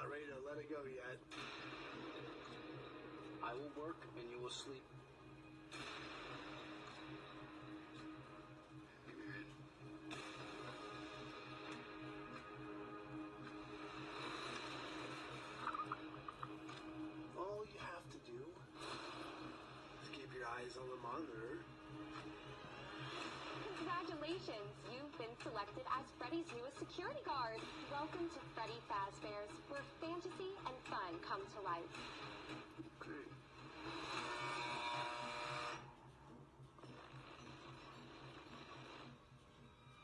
not ready to let it go yet. I will work and you will sleep. All you have to do is keep your eyes on the monitor. Congratulations, you've been selected as Freddy's newest. Welcome to Freddy Fazbear's, where fantasy and fun come to life. Great.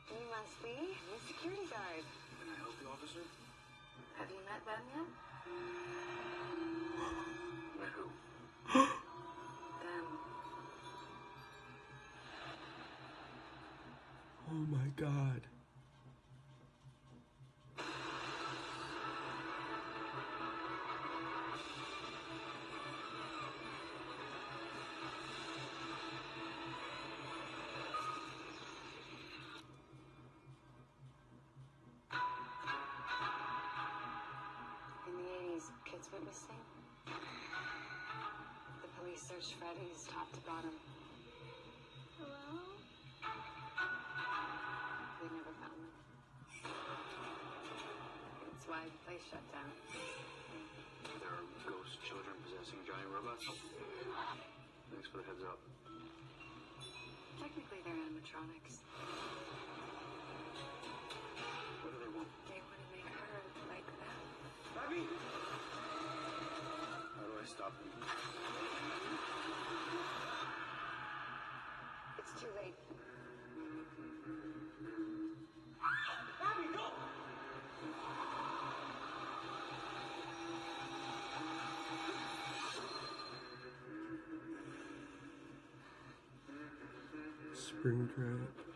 You must be the security guard. Can I help you, officer? Have you met them yet? Met who? Them. Oh my god. In the 80s, kids went missing. The police searched Freddy's top to bottom. Hello? They never found them. That's why the place shut down. There are ghost children possessing giant robots. Thanks for the heads up. Technically, they're animatronics. Stop them? It's too late. Springtrap.